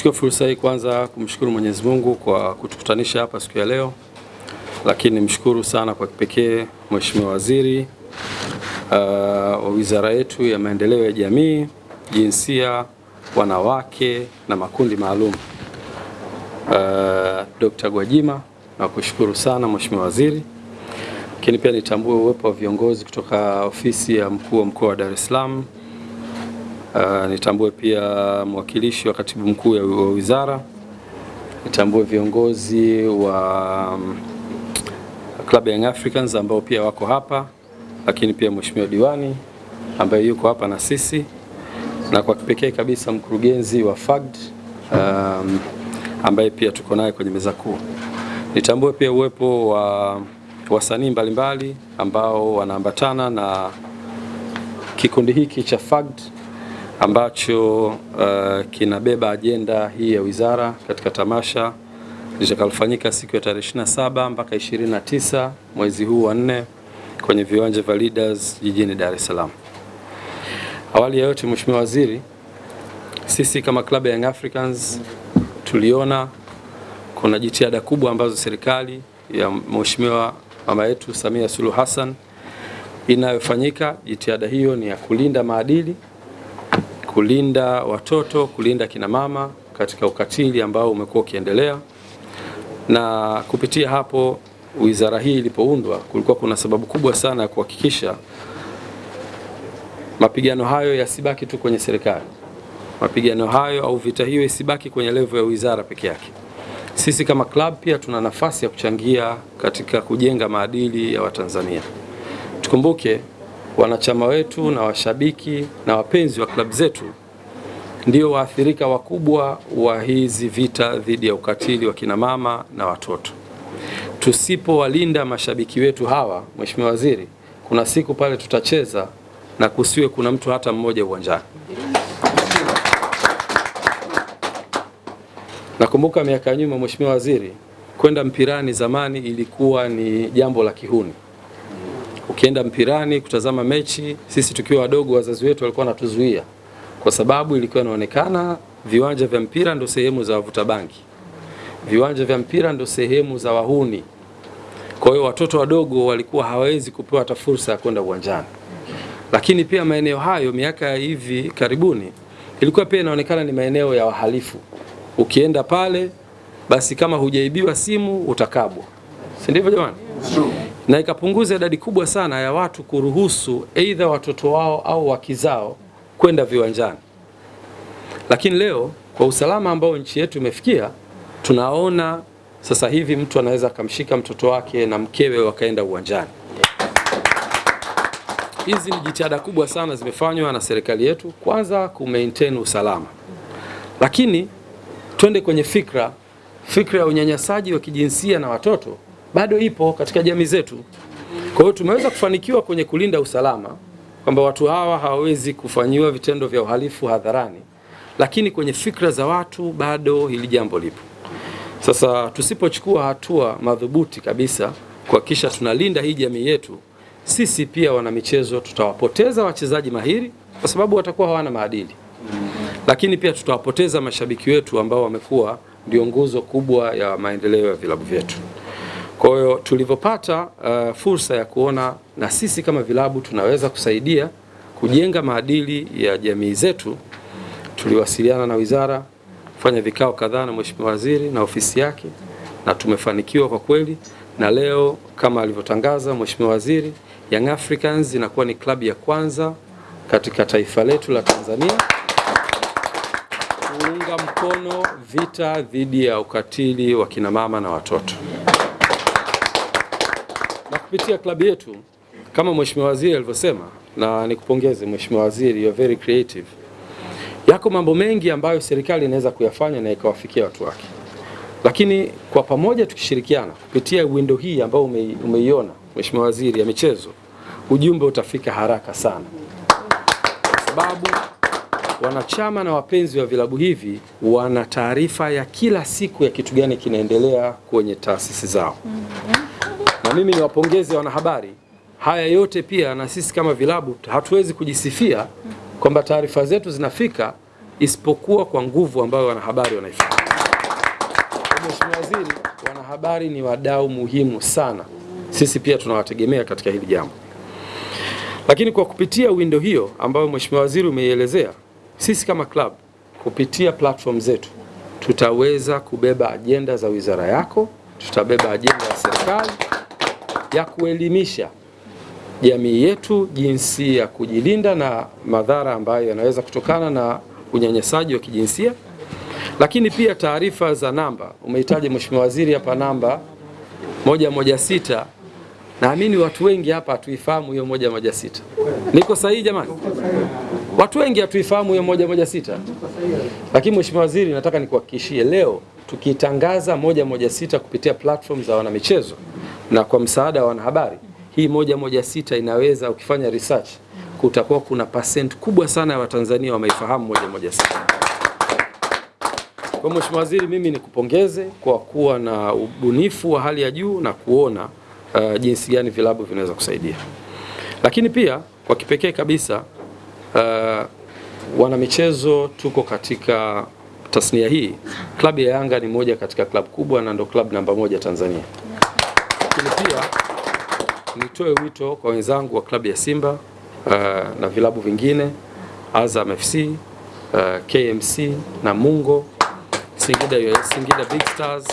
Nichukue fursa hii kwanza kumshukuru Mwenyezi Mungu kwa kutukutanisha hapa siku ya leo, lakini nimshukuru sana kwa kipekee Mheshimiwa Waziri uh, wa wizara yetu ya maendeleo ya jamii, jinsia, wanawake na makundi maalum uh, Dr. Gwajima, na kushukuru sana Mheshimiwa Waziri, lakini pia nitambue uwepo wa viongozi kutoka ofisi ya mkuu wa mkoa wa Dar es Salaam Uh, nitambue pia mwakilishi wa katibu mkuu wa wizara, nitambue viongozi wa um, Club Young Africans ambao pia wako hapa, lakini pia mheshimiwa diwani ambaye yuko hapa na sisi, na kwa kipekee kabisa mkurugenzi wa FAGD um, ambaye pia tuko naye kwenye meza kuu. Nitambue pia uwepo wa wasanii mbalimbali ambao wanaambatana na kikundi hiki cha FAGD ambacho uh, kinabeba ajenda hii ya wizara katika tamasha litakalofanyika siku ya tarehe 27 mpaka 29 mwezi huu wa nne kwenye viwanja vya Leaders jijini Dar es Salaam. Awali ya yote, Mheshimiwa Waziri, sisi kama Club ya Young Africans tuliona kuna jitihada kubwa ambazo serikali ya Mheshimiwa mama yetu Samia Suluhu Hassan inayofanyika. Jitihada hiyo ni ya kulinda maadili kulinda watoto, kulinda kina mama katika ukatili ambao umekuwa ukiendelea, na kupitia hapo wizara hii ilipoundwa, kulikuwa kuna sababu kubwa sana ya kuhakikisha mapigano hayo yasibaki tu kwenye serikali, mapigano hayo au vita hiyo isibaki kwenye levo ya wizara peke yake. Sisi kama club pia tuna nafasi ya kuchangia katika kujenga maadili ya Watanzania. Tukumbuke wanachama wetu na washabiki na wapenzi wa klabu zetu ndio waathirika wakubwa wa hizi vita dhidi ya ukatili wa kina mama na watoto. Tusipowalinda mashabiki wetu hawa, Mheshimiwa Waziri, kuna siku pale tutacheza na kusiwe kuna mtu hata mmoja uwanjani. Nakumbuka miaka ya nyuma, Mheshimiwa Waziri, kwenda mpirani zamani ilikuwa ni jambo la kihuni ukienda mpirani kutazama mechi, sisi tukiwa wadogo, wazazi wetu walikuwa wanatuzuia kwa sababu ilikuwa inaonekana viwanja vya mpira ndo sehemu za wavuta bangi, viwanja vya mpira ndo sehemu za wahuni. Kwa hiyo watoto wadogo walikuwa hawawezi kupewa hata fursa ya kwenda uwanjani. Lakini pia maeneo hayo miaka ya hivi karibuni ilikuwa pia inaonekana ni maeneo ya wahalifu. Ukienda pale basi kama hujaibiwa simu utakabwa, si ndivyo jamani? Na ikapunguza idadi kubwa sana ya watu kuruhusu aidha watoto wao au wakizao kwenda viwanjani. Lakini leo kwa usalama ambao nchi yetu imefikia, tunaona sasa hivi mtu anaweza akamshika mtoto wake na mkewe wakaenda uwanjani. Hizi ni jitihada kubwa sana zimefanywa na serikali yetu, kwanza ku usalama, lakini twende kwenye fikra, fikra ya unyanyasaji wa kijinsia na watoto bado ipo katika jamii zetu. Kwa hiyo tumeweza kufanikiwa kwenye kulinda usalama kwamba watu hawa hawawezi kufanyiwa vitendo vya uhalifu hadharani, lakini kwenye fikra za watu bado hili jambo lipo. Sasa tusipochukua hatua madhubuti kabisa kuhakikisha tunalinda hii jamii yetu, sisi pia wana michezo tutawapoteza wachezaji mahiri kwa sababu watakuwa hawana maadili, lakini pia tutawapoteza mashabiki wetu ambao wamekuwa ndio nguzo kubwa ya maendeleo ya vilabu vyetu. Kwa hiyo tulivyopata uh, fursa ya kuona na sisi kama vilabu tunaweza kusaidia kujenga maadili ya jamii zetu, tuliwasiliana na wizara, kufanya vikao kadhaa na Mheshimiwa Waziri na ofisi yake, na tumefanikiwa kwa kweli, na leo kama alivyotangaza Mheshimiwa Waziri, Young Africans inakuwa ni klabu ya kwanza katika taifa letu la Tanzania kuunga mkono vita dhidi ya ukatili wa kina mama na watoto kupitia klabu yetu kama Mheshimiwa Waziri alivyosema, na nikupongeze Mheshimiwa Waziri, you are very creative. Yako mambo mengi ambayo serikali inaweza kuyafanya na ikawafikia watu wake, lakini kwa pamoja tukishirikiana kupitia window hii ambayo ume, umeiona Mheshimiwa Waziri ya michezo, ujumbe utafika haraka sana, kwa sababu wanachama na wapenzi wa vilabu hivi wana taarifa ya kila siku ya kitu gani kinaendelea kwenye taasisi zao na mimi niwapongeze wanahabari. Haya yote pia na sisi kama vilabu hatuwezi kujisifia kwamba taarifa zetu zinafika isipokuwa kwa nguvu ambayo wanahabari wanaifanya. Mheshimiwa Waziri, wanahabari ni wadau muhimu sana, sisi pia tunawategemea katika hili jambo. Lakini kwa kupitia windo hiyo ambayo Mheshimiwa Waziri umeielezea, sisi kama club kupitia platform zetu tutaweza kubeba ajenda za wizara yako, tutabeba ajenda ya serikali ya kuelimisha jamii yetu jinsi ya kujilinda na madhara ambayo yanaweza kutokana na unyanyasaji wa kijinsia. Lakini pia taarifa za namba, umehitaji Mheshimiwa Waziri hapa namba moja moja sita. Naamini watu wengi hapa hatuifahamu hiyo moja moja sita. Niko sahihi jamani? Watu wengi hatuifahamu hiyo moja moja sita, lakini Mheshimiwa Waziri, nataka nikuhakikishie leo tukitangaza moja moja sita kupitia platform za wanamichezo na kwa msaada wa wanahabari, hii moja moja sita inaweza, ukifanya research, kutakuwa kuna percent kubwa sana ya Watanzania wameifahamu moja moja sita. Kwa Mheshimiwa Waziri, mimi nikupongeze kwa kuwa na ubunifu wa hali ya juu na kuona uh, jinsi gani vilabu vinaweza kusaidia, lakini pia kwa kipekee kabisa uh, wanamichezo tuko katika tasnia hii. Klabu ya Yanga ni moja katika klabu kubwa na ndo klabu namba moja Tanzania, nitoe wito kwa wenzangu wa klabu ya Simba uh, na vilabu vingine Azam FC, uh, KMC na Mungo, Singida, Singida Big Stars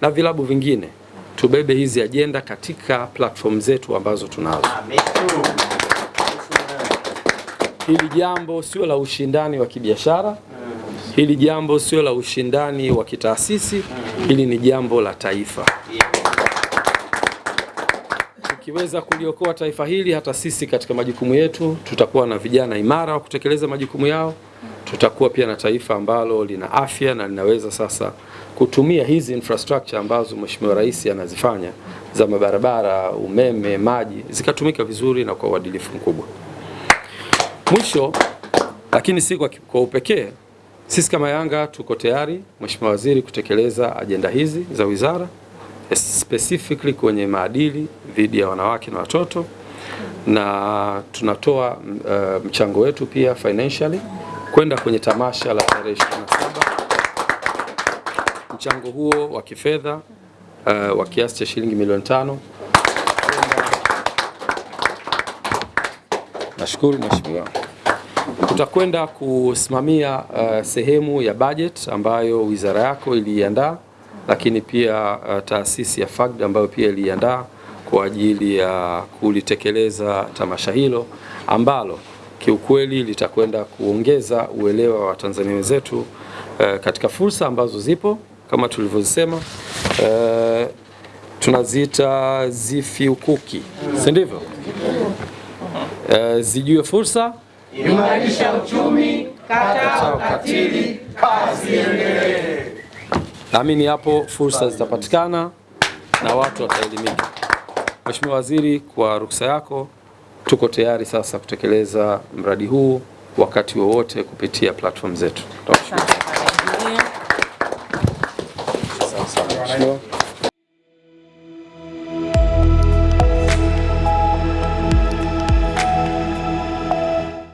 na vilabu vingine, tubebe hizi ajenda katika platform zetu ambazo tunazo. Hili jambo sio la ushindani wa kibiashara, hili jambo sio la ushindani wa kitaasisi, hili ni jambo la taifa. Tukiweza kuliokoa taifa hili, hata sisi katika majukumu yetu tutakuwa na vijana imara wa kutekeleza majukumu yao, tutakuwa pia na taifa ambalo lina afya na linaweza sasa kutumia hizi infrastructure ambazo Mheshimiwa Rais anazifanya za mabarabara, umeme, maji zikatumika vizuri na kwa uadilifu mkubwa. Mwisho lakini si kwa, kwa upekee, sisi kama Yanga tuko tayari Mheshimiwa Waziri kutekeleza ajenda hizi za wizara specifically kwenye maadili dhidi ya wanawake na watoto, na tunatoa uh, mchango wetu pia financially kwenda kwenye tamasha la tarehe 27. Mchango huo wa kifedha uh, wa kiasi cha shilingi milioni tano. Nashukuru Mheshimiwa tutakwenda kusimamia uh, sehemu ya budget ambayo wizara yako iliiandaa, lakini pia uh, taasisi ya FAGD ambayo pia iliandaa kwa ajili ya kulitekeleza tamasha hilo ambalo kiukweli litakwenda kuongeza uelewa wa Tanzania wenzetu uh, katika fursa ambazo zipo kama tulivyosema uh, tunaziita zifiukuki, si ndivyo? Uh, zijue fursa Imarisha uchumi, kata ukatili, kazi iendelee. Naamini hapo fursa zitapatikana na watu wataelimika. Mheshimiwa Waziri, kwa ruksa yako, tuko tayari sasa kutekeleza mradi huu wakati wowote kupitia platform zetu. Tunashukuru.